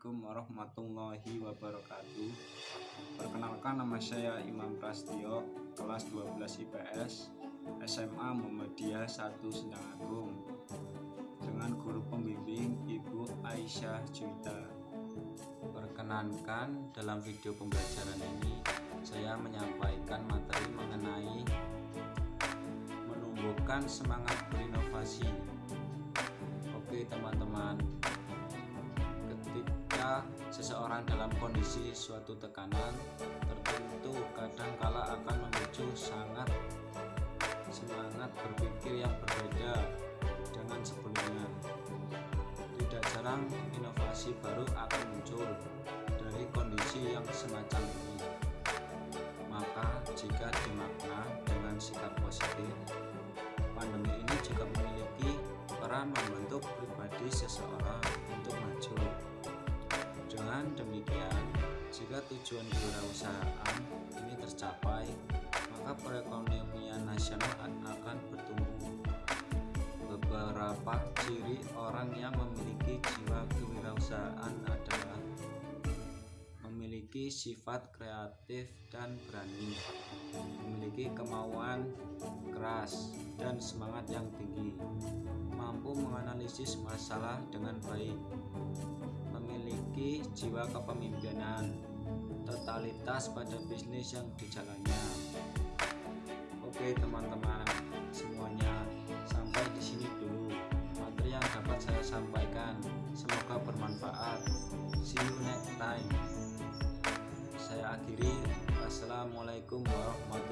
Assalamualaikum warahmatullahi wabarakatuh. Perkenalkan nama saya Imam Prastio Kelas 12 IPS SMA Muhammadiyah 1 Sendang Agung. Dengan guru pembimbing Ibu Aisyah Juta Perkenankan dalam video pembelajaran ini Saya menyampaikan materi mengenai Menumbuhkan semangat berinovasi. Oke teman-teman seseorang dalam kondisi suatu tekanan tertentu kadangkala akan memicu sangat semangat berpikir yang berbeda dengan sebelumnya. Tidak jarang inovasi baru akan muncul dari kondisi yang semacam ini. Maka jika dimakna dengan sikap positif pandemi ini juga memiliki peran membentuk pribadi seseorang dengan demikian, jika tujuan kewirausahaan ini tercapai, maka perekonomian nasional akan bertumbuh. Beberapa ciri orang yang memiliki jiwa kewirausahaan adalah memiliki sifat kreatif dan berani, memiliki kemauan keras dan semangat yang tinggi, mampu menganalisis masalah dengan baik, memiliki jiwa kepemimpinan, totalitas pada bisnis yang dijalannya. Oke teman-teman, semuanya sampai di sini dulu materi yang dapat saya sampaikan. Semoga bermanfaat. See you next time. Saya akhiri. Wassalamualaikum warahmatullahi.